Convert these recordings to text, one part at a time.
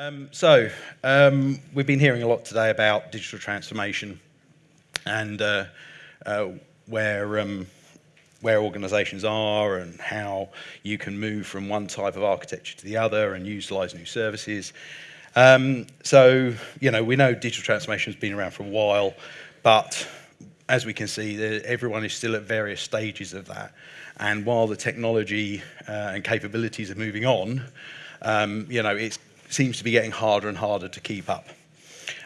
Um, so, um, we've been hearing a lot today about digital transformation and uh, uh, where, um, where organizations are and how you can move from one type of architecture to the other and utilize new services. Um, so, you know, we know digital transformation has been around for a while, but as we can see, everyone is still at various stages of that. And while the technology uh, and capabilities are moving on, um, you know, it seems to be getting harder and harder to keep up.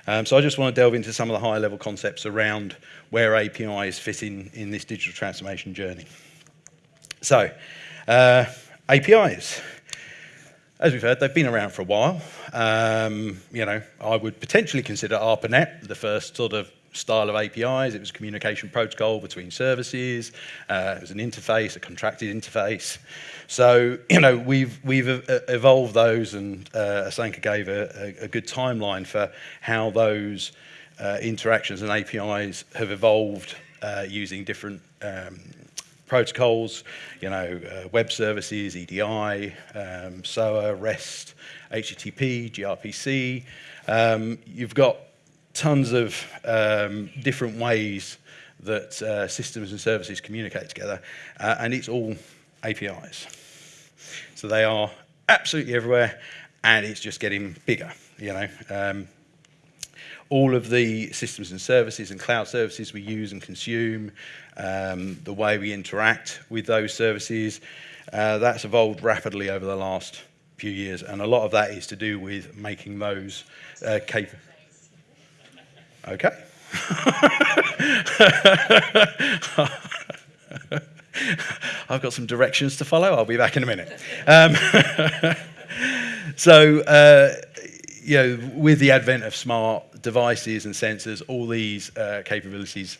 Um, so I just want to delve into some of the higher level concepts around where APIs fit in, in this digital transformation journey. So, uh, APIs. As we've heard, they've been around for a while. Um, you know, I would potentially consider ARPANET the first sort of style of APIs. It was a communication protocol between services. Uh, it was an interface, a contracted interface. So, you know, we've, we've evolved those and uh, Asanka gave a, a, good timeline for how those uh, interactions and APIs have evolved uh, using different um, protocols, you know, uh, web services, EDI, um, SOA, REST, HTTP, gRPC. Um, you've got tons of um, different ways that uh, systems and services communicate together, uh, and it's all APIs. So they are absolutely everywhere, and it's just getting bigger, you know. Um, all of the systems and services and cloud services we use and consume, um, the way we interact with those services, uh, that's evolved rapidly over the last few years, and a lot of that is to do with making those uh, capable. Okay. I've got some directions to follow. I'll be back in a minute. Um, so, uh, you know, with the advent of smart devices and sensors, all these uh, capabilities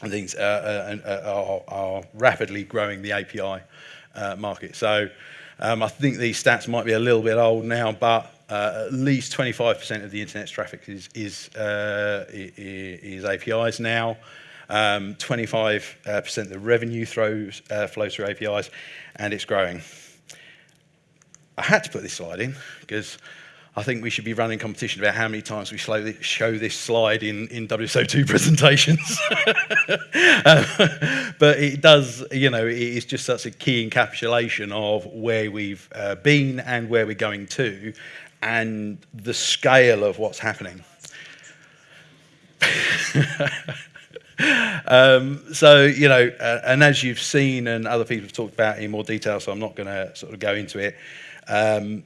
and things uh, uh, uh are, are, rapidly growing the API uh, market. So, um, I think these stats might be a little bit old now, but uh, at least 25% of the internet's traffic is, is, uh, is APIs now. 25% um, of the revenue throws, uh, flows through APIs, and it's growing. I had to put this slide in because I think we should be running competition about how many times we show this slide in, in WSO2 presentations. uh, but it does, you know, it is just such a key encapsulation of where we've uh, been and where we're going to and the scale of what's happening. um, so, you know, uh, and as you've seen and other people have talked about in more detail, so I'm not going to sort of go into it, um,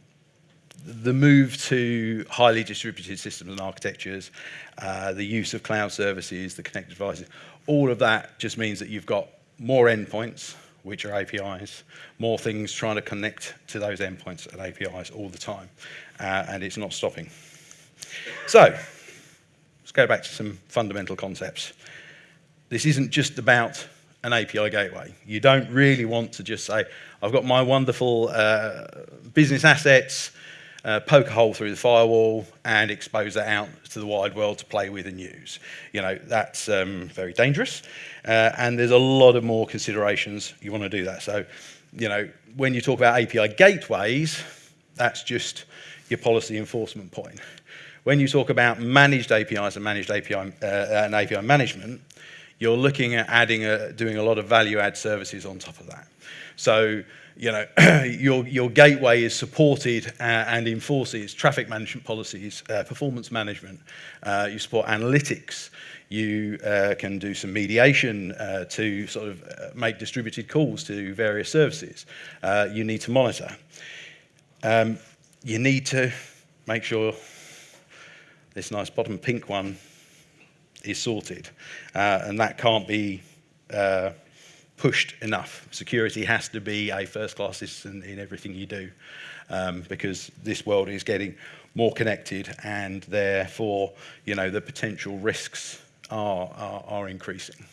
the move to highly distributed systems and architectures, uh, the use of cloud services, the connected devices, all of that just means that you've got more endpoints, which are APIs, more things trying to connect to those endpoints and APIs all the time, uh, and it's not stopping. So, let's go back to some fundamental concepts. This isn't just about an API gateway. You don't really want to just say, I've got my wonderful uh, business assets, uh, poke a hole through the firewall and expose that out to the wide world to play with and use. You know, that's um, very dangerous. Uh, and there's a lot of more considerations you want to do that. So, you know, when you talk about API gateways, that's just your policy enforcement point. When you talk about managed APIs and managed API uh, and API management, you're looking at adding a, doing a lot of value add services on top of that. So you know, your, your gateway is supported uh, and enforces traffic management policies, uh, performance management, uh, you support analytics, you uh, can do some mediation uh, to sort of uh, make distributed calls to various services. you need to monitor. Um, you need to make sure this nice bottom pink one is sorted. and that can't be pushed enough. Security has to be a first-class citizen in everything you do um, because this world is getting more connected and therefore, you know, the potential risks are, are, are increasing.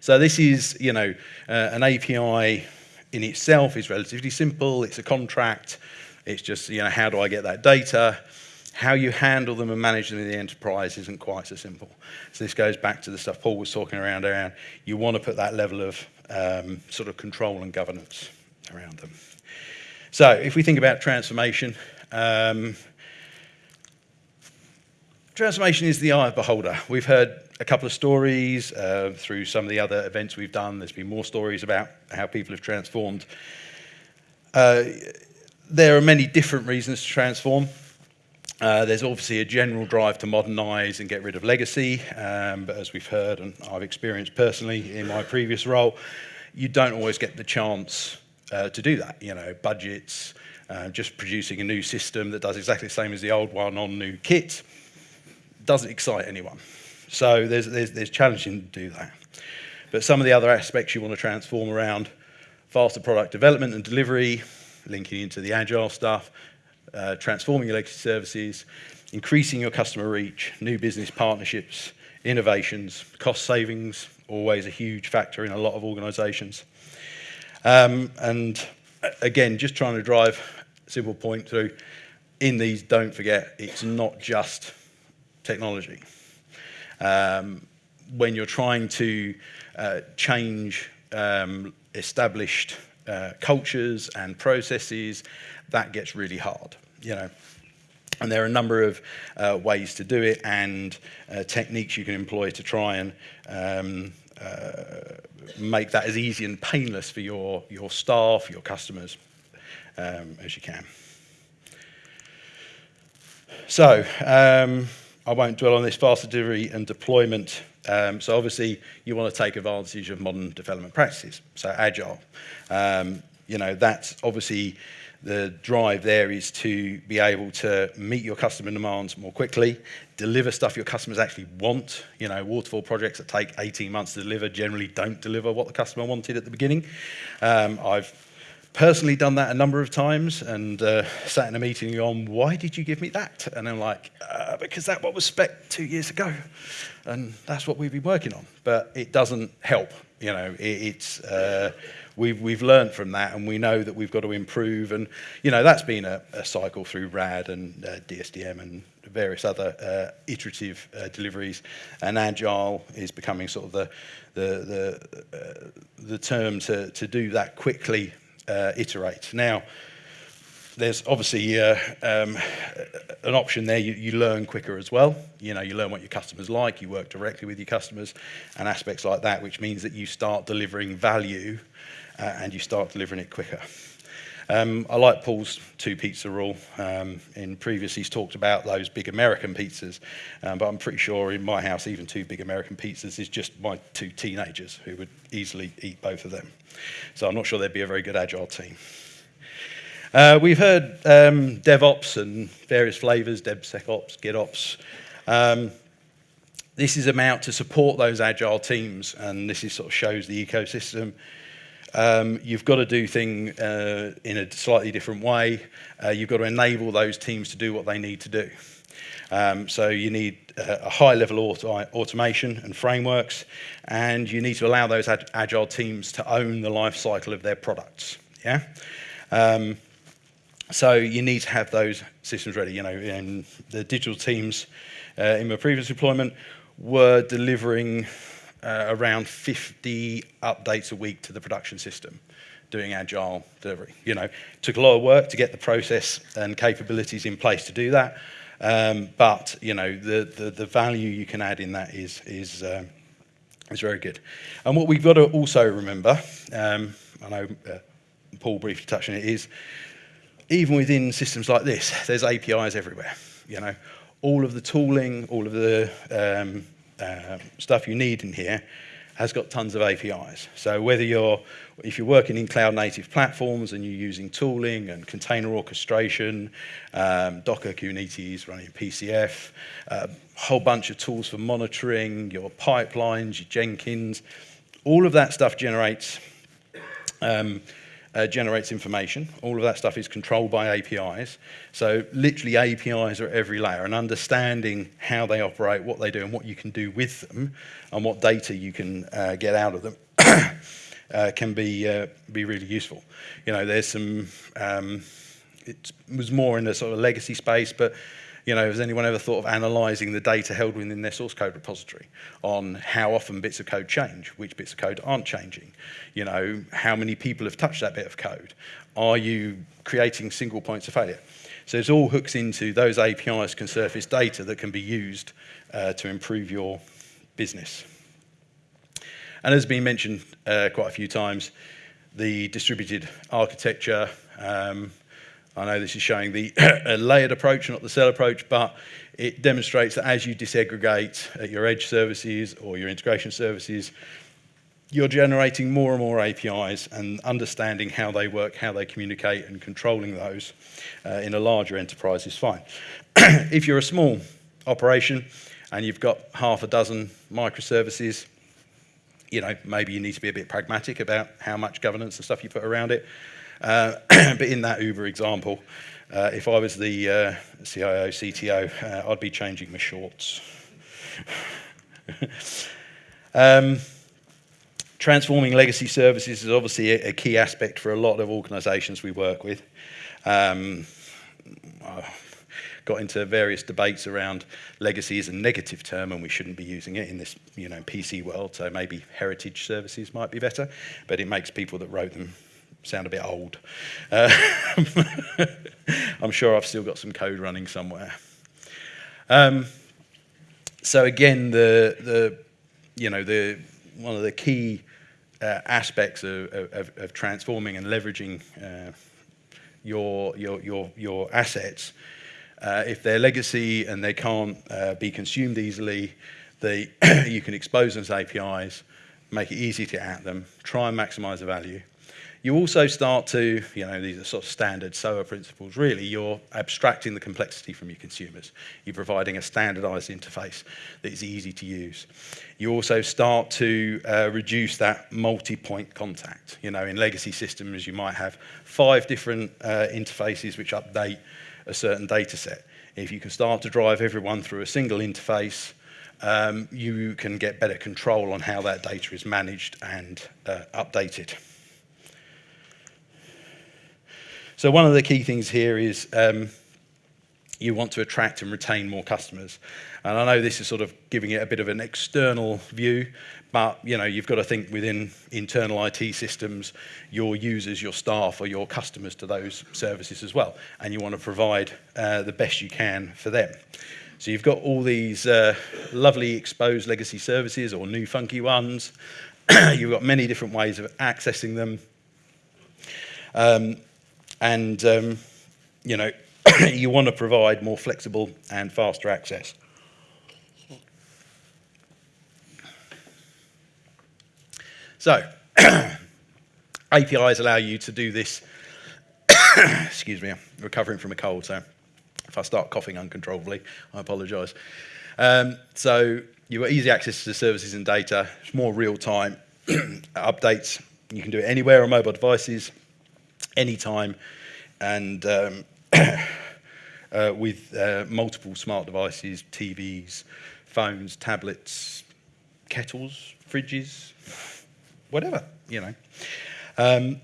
So this is, you know, uh, an API in itself is relatively simple. It's a contract. It's just, you know, how do I get that data? How you handle them and manage them in the enterprise isn't quite so simple. So this goes back to the stuff Paul was talking around, around you want to put that level of um, sort of control and governance around them. So if we think about transformation, Um, transformation is the eye of beholder. We've heard a couple of stories uh, through some of the other events we've done. There's been more stories about how people have transformed. Uh, there are many different reasons to transform. Uh, there's obviously a general drive to modernize and get rid of legacy, um, but as we've heard and I've experienced personally in my previous role, you don't always get the chance uh, to do that. You know, budgets, uh, just producing a new system that does exactly the same as the old one on new kit doesn't excite anyone. So there's, there's, there's challenging to do that. But some of the other aspects you want to transform around faster product development and delivery, linking into the agile stuff, uh, transforming your legacy services, increasing your customer reach, new business partnerships, innovations, cost savings, always a huge factor in a lot of organizations. Um, and again, just trying to drive a simple point through, in these, don't forget, it's not just technology. Um, when you're trying to uh, change um, established uh, cultures and processes, that gets really hard, you know. And there are a number of uh, ways to do it and uh, techniques you can employ to try and um, uh, make that as easy and painless for your, your staff, your customers, um, as you can. So, um, I won't dwell on this faster delivery and deployment. Um, so obviously you want to take advantage of modern development practices, so agile. Um, you know, that's obviously the drive there is to be able to meet your customer demands more quickly, deliver stuff your customers actually want. You know, waterfall projects that take 18 months to deliver generally don't deliver what the customer wanted at the beginning. Um, I've personally done that a number of times and uh, sat in a meeting on why did you give me that? And i'm like uh, because that what was spec two years ago and that's what we've been working on. But it doesn't help you know it, it's uh, we've we've learned from that and we know that we've got to improve. And you know that's been a, a cycle through rad and uh, dsdm and various other uh, iterative uh, deliveries. And agile is becoming sort of the the the, the term to to do that quickly uh, iterate. Now, there's obviously uh, um, an option there. You, you learn quicker as well. You know, you learn what your customers like. You work directly with your customers and aspects like that, which means that you start delivering value uh, and you start delivering it quicker. Um, I like Paul's two pizza rule. Um, in previous, he's talked about those big American pizzas, um, but I'm pretty sure in my house, even two big American pizzas is just my two teenagers who would easily eat both of them. So I'm not sure they'd be a very good agile team. Uh, we've heard um, DevOps and various flavors, DevSecOps, GitOps. Um, this is about to support those agile teams, and this is sort of shows the ecosystem um, you've got to do things uh, in a slightly different way. Uh, you've got to enable those teams to do what they need to do. Um, so you need a, a high level auto automation and frameworks, and you need to allow those ag agile teams to own the life cycle of their products. Yeah. Um, so you need to have those systems ready. You know, in the digital teams uh, in my previous deployment were delivering uh, around 50 updates a week to the production system doing agile delivery. You know, took a lot of work to get the process and capabilities in place to do that. Um, but you know, the, the, the value you can add in that is is um, is very good. And what we've got to also remember, um, I know uh, Paul briefly touched on it, is even within systems like this, there's APIs everywhere. You know, all of the tooling, all of the um, uh, stuff you need in here has got tons of APIs. So whether you're, if you're working in cloud native platforms and you're using tooling and container orchestration, um, Docker, Kubernetes, running PCF, a um, uh, whole bunch of tools for monitoring, your pipelines, your Jenkins, all of that stuff generates um, uh, generates information. All of that stuff is controlled by APIs. So literally APIs are at every layer and understanding how they operate, what they do and what you can do with them and what data you can uh, get out of them uh, can be, uh, be really useful. You know, there's some, um, it was more in the sort of legacy space, but you know, has anyone ever thought of analysing the data held within their source code repository on how often bits of code change, which bits of code aren't changing? You know, how many people have touched that bit of code? Are you creating single points of failure? So it all hooks into those APIs can surface data that can be used uh, to improve your business. And as has been mentioned uh, quite a few times, the distributed architecture, um, I know this is showing the layered approach, not the cell approach, but it demonstrates that as you disaggregate at your edge services or your integration services, you're generating more and more APIs and understanding how they work, how they communicate, and controlling those uh, in a larger enterprise is fine. if you're a small operation and you've got half a dozen microservices, you know, maybe you need to be a bit pragmatic about how much governance and stuff you put around it. Uh, but in that Uber example, uh, if I was the uh, CIO, CTO, uh, I'd be changing my shorts. um, transforming legacy services is obviously a, a, key aspect for a lot of organizations we work with. Um, got into various debates around legacy is a negative term and we shouldn't be using it in this you know PC world so maybe heritage services might be better but it makes people that wrote them sound a bit old uh, I'm sure I've still got some code running somewhere um, so again the the you know the one of the key uh, aspects of, of, of, transforming and leveraging uh, your, your, your, your assets uh, if they're legacy and they can't uh, be consumed easily, they, you can expose as APIs, make it easy to add them, try and maximize the value. You also start to, you know, these are sort of standard SOA principles, really, you're abstracting the complexity from your consumers. You're providing a standardized interface that is easy to use. You also start to uh, reduce that multi-point contact. You know, in legacy systems, you might have five different uh, interfaces which update a certain data set. If you can start to drive everyone through a single interface, um, you can get better control on how that data is managed and uh, updated. So one of the key things here is um, you want to attract and retain more customers. And I know this is sort of giving it a bit of an external view, but you know, you've got to think within internal IT systems, your users, your staff, or your customers to those services as well. And you want to provide uh, the best you can for them. So you've got all these uh, lovely exposed legacy services or new funky ones. you've got many different ways of accessing them. Um, and, um, you know, you want to provide more flexible and faster access. So, APIs allow you to do this. Excuse me, I'm recovering from a cold, so if I start coughing uncontrollably, I apologize. Um, so, you've got easy access to services and data, it's more real time updates. You can do it anywhere on mobile devices, anytime, and um, uh, with uh, multiple smart devices, TVs, phones, tablets, kettles, fridges, whatever, you know. Um,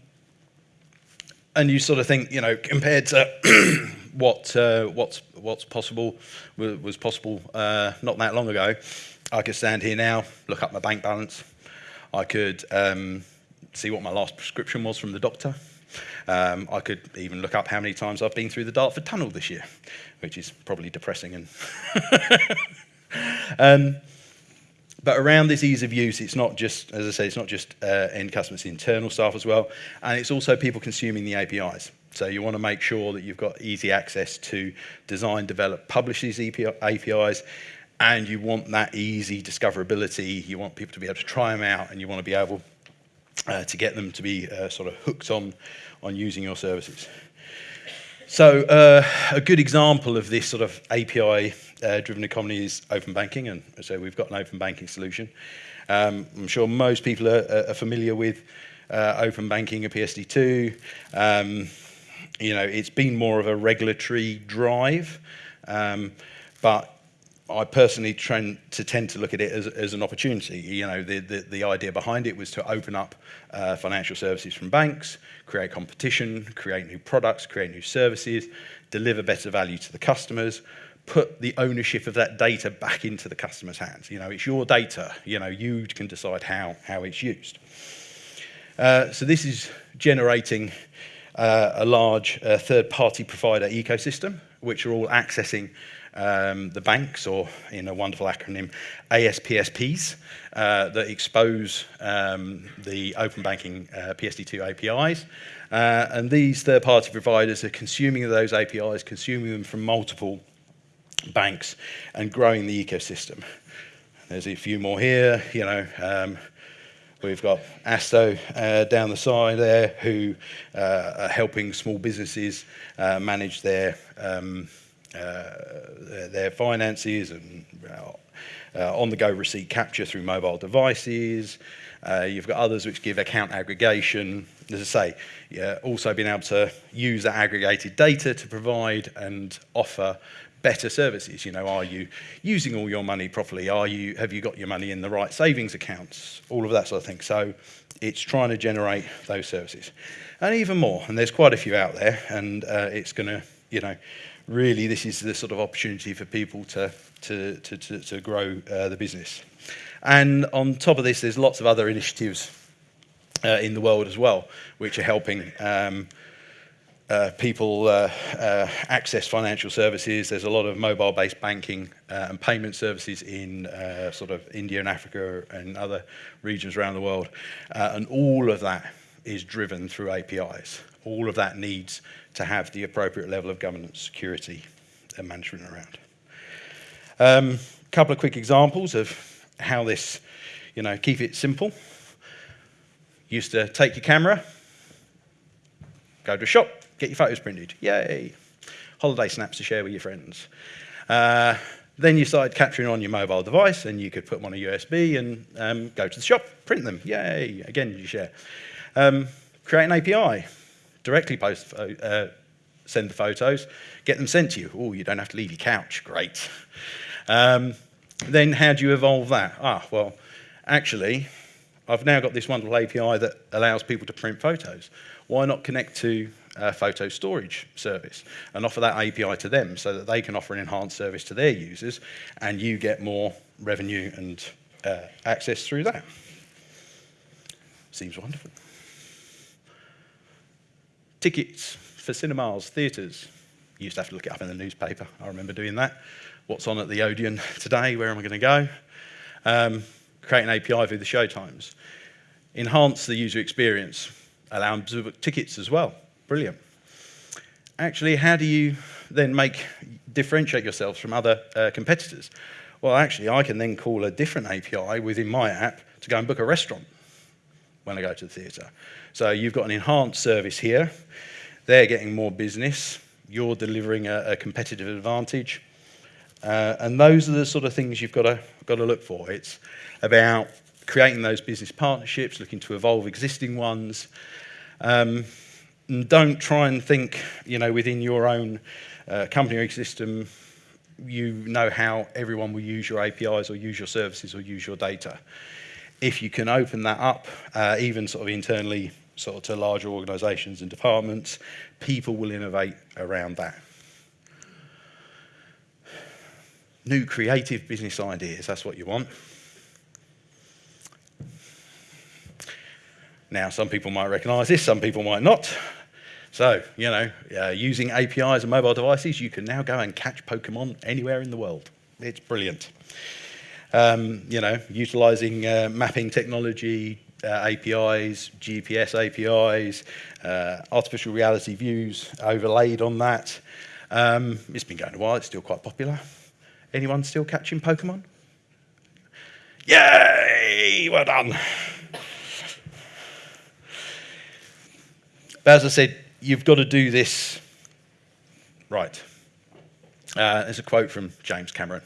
and you sort of think, you know, compared to what uh, what's what's possible was possible uh, not that long ago, I could stand here now, look up my bank balance, I could um, see what my last prescription was from the doctor. Um, I could even look up how many times I've been through the Dartford Tunnel this year, which is probably depressing. And um, but around this ease of use, it's not just, as I say, it's not just uh, end customers, internal staff as well, and it's also people consuming the APIs. So you want to make sure that you've got easy access to design, develop, publish these APIs, and you want that easy discoverability. You want people to be able to try them out, and you want to be able uh, to get them to be uh, sort of hooked on, on using your services. So uh, a good example of this sort of API-driven uh, economy is open banking, and so we've got an open banking solution. Um, I'm sure most people are, are familiar with uh, open banking, a PSD2. Um, you know, it's been more of a regulatory drive, um, but I personally tend to tend to look at it as, as an opportunity. You know, the, the, the idea behind it was to open up uh, financial services from banks, create competition, create new products, create new services, deliver better value to the customers, put the ownership of that data back into the customer's hands. You know, it's your data. You know, you can decide how, how it's used. Uh, so this is generating uh, a large uh, third-party provider ecosystem, which are all accessing um, the banks, or in a wonderful acronym, ASPSPs, uh, that expose um, the open banking uh, PSD2 APIs. Uh, and these third-party providers are consuming those APIs, consuming them from multiple banks, and growing the ecosystem. There's a few more here, you know, um, We've got Asto uh, down the side there who uh, are helping small businesses uh, manage their, um, their, finances and uh, on-the-go receipt capture through mobile devices. Uh, you've got others which give account aggregation. As I say, yeah, also being able to use that aggregated data to provide and offer better services. You know, are you using all your money properly? Are you, have you got your money in the right savings accounts? All of that sort of thing. So it's trying to generate those services. And even more, and there's quite a few out there, and uh, it's going to, you know, really this is the sort of opportunity for people to, to, to, to, to grow uh, the business. And on top of this, there's lots of other initiatives uh, in the world as well, which are helping um, uh, people uh, uh, access financial services. There's a lot of mobile-based banking uh, and payment services in uh, sort of India and Africa and other regions around the world. Uh, and all of that is driven through APIs. All of that needs to have the appropriate level of governance, security, and management around. A um, couple of quick examples of how this, you know, keep it simple. Used to take your camera, go to a shop, get your photos printed. Yay. Holiday snaps to share with your friends. Uh, then you started capturing on your mobile device and you could put them on a USB and um, go to the shop, print them. Yay. Again, you share. Um, create an API. Directly post, uh, send the photos, get them sent to you. Oh, you don't have to leave your couch. Great. Um, then how do you evolve that? Ah, well, actually, I've now got this wonderful API that allows people to print photos. Why not connect to a photo storage service and offer that API to them so that they can offer an enhanced service to their users and you get more revenue and uh, access through that. Seems wonderful. Tickets for cinemas, theatres. You used to have to look it up in the newspaper. I remember doing that. What's on at the Odeon today? Where am I going to go? Um, create an API through the showtimes. Enhance the user experience. Allow them to book tickets as well. Brilliant. Actually, how do you then make differentiate yourselves from other uh, competitors? Well, actually, I can then call a different API within my app to go and book a restaurant when I go to the theatre. So you've got an enhanced service here. They're getting more business. You're delivering a, a competitive advantage. Uh, and those are the sort of things you've got to, got to look for. It's about creating those business partnerships, looking to evolve existing ones, um, and don't try and think, you know, within your own uh, company ecosystem, you know how everyone will use your APIs or use your services or use your data. If you can open that up, uh, even sort of internally, sort of to larger organizations and departments, people will innovate around that. New creative business ideas, that's what you want. Now, some people might recognize this, some people might not. So, you know, uh, using APIs and mobile devices, you can now go and catch Pokemon anywhere in the world. It's brilliant. Um, you know, utilizing uh, mapping technology, uh, APIs, GPS APIs, uh, artificial reality views overlaid on that. Um, it's been going a while, it's still quite popular. Anyone still catching Pokemon? Yay! Well done. But as I said, you've got to do this right. Uh, there's a quote from James Cameron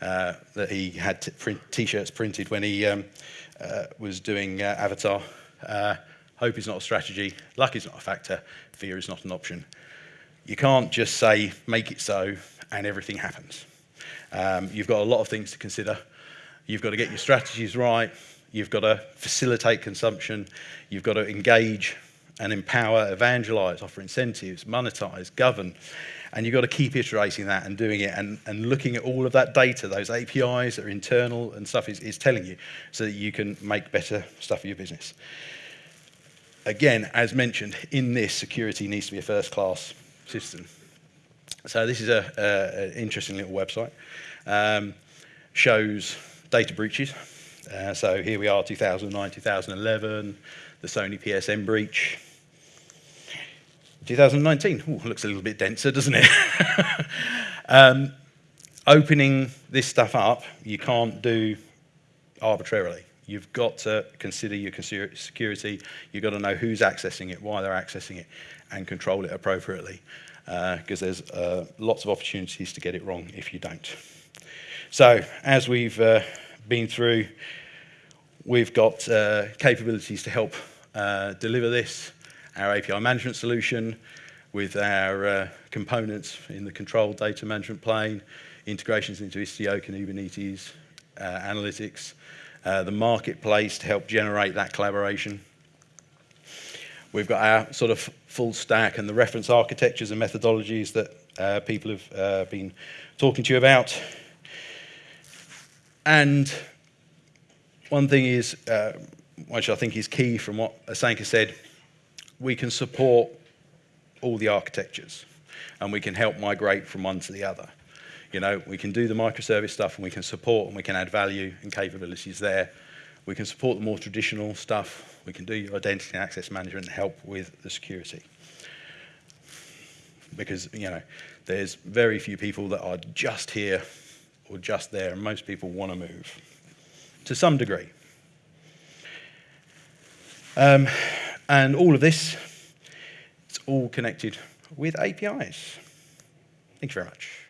uh, that he had t-shirts printed when he um, uh, was doing uh, Avatar. Uh, hope is not a strategy, luck is not a factor, fear is not an option. You can't just say, make it so, and everything happens. Um, you've got a lot of things to consider. You've got to get your strategies right. You've got to facilitate consumption. You've got to engage and empower, evangelize, offer incentives, monetize, govern. And you've got to keep iterating that and doing it and, and looking at all of that data, those APIs that are internal and stuff is, is telling you so that you can make better stuff for your business. again, as mentioned, in this, security needs to be a first-class system. So this is an interesting little website. Um, shows data breaches. Uh, so here we are, 2009, 2011, the Sony PSN breach. 2019, Ooh, looks a little bit denser, doesn't it? um, opening this stuff up, you can't do arbitrarily. You've got to consider your security. You've got to know who's accessing it, why they're accessing it, and control it appropriately. Because uh, there's uh, lots of opportunities to get it wrong if you don't. So, as we've uh, been through, we've got uh, capabilities to help uh, deliver this, our API management solution with our uh, components in the control data management plane, integrations into Istio, and Kubernetes, analytics, uh, the marketplace to help generate that collaboration. We've got our sort of full stack and the reference architectures and methodologies that uh, people have uh, been talking to you about. And one thing is, uh, which I think is key from what Asanka said, we can support all the architectures and we can help migrate from one to the other. You know, we can do the microservice stuff and we can support and we can add value and capabilities there. We can support the more traditional stuff. We can do your identity and access management and help with the security. Because, you know, there's very few people that are just here or just there, and most people want to move to some degree. Um, and all of this, it's all connected with APIs. Thank you very much.